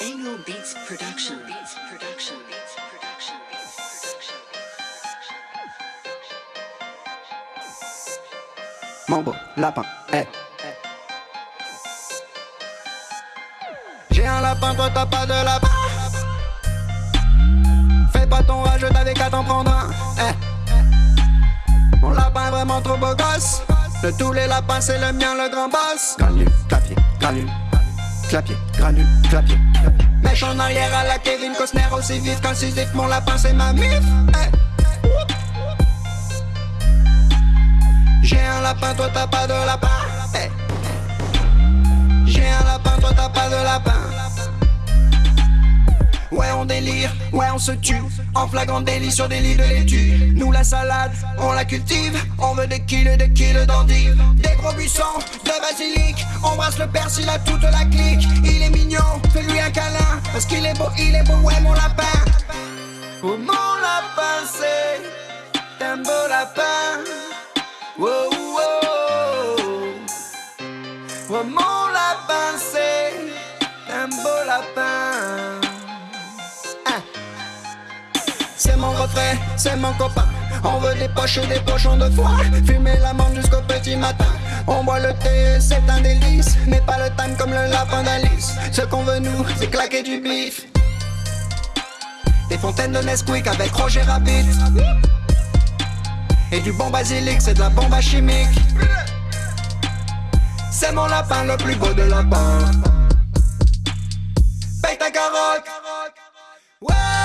Angle Beats Production. Beats Production. Beats Production. Beats Production. Mon beau lapin, eh. J'ai un lapin, toi t'as pas de lapin. Fais pas ton rage, t'avais qu'à t'en prendre un, eh. Mon lapin est vraiment trop beau gosse. De tous les lapins, c'est le mien, le grand boss. Granule, clapier, granule. Clapier, granule, clapier. Mèche en arrière à la Kevin Costner, aussi vite qu'incisif. Mon lapin, c'est ma mif. J'ai un lapin, toi t'as pas de lapin. J'ai un lapin, toi t'as pas de lapin. Ouais, on se tue. En flagrant délit sur des lits de laitue. Nous, la salade, on la cultive. On veut des kilos, des kilos d'endives. Des gros buissons de basilic. On brasse le persil à toute la clique. Il est mignon, fais-lui un câlin. Parce qu'il est beau, il est beau, ouais, mon lapin. Oh, mon lapin, c'est un beau lapin. Wow. Oh, mon lapin, c'est un beau lapin. c'est mon copain. On veut des poches et des pochons de foie. Fumer la jusqu'au petit matin. On boit le thé, c'est un délice. Mais pas le time comme le lapin d'Alice. Ce qu'on veut, nous, c'est claquer du bif. Des fontaines de Nesquik avec Roger Rabbit. Et du bon basilic, c'est de la bombe à chimique. C'est mon lapin le plus beau de lapin. Paye ta carotte. Ouais.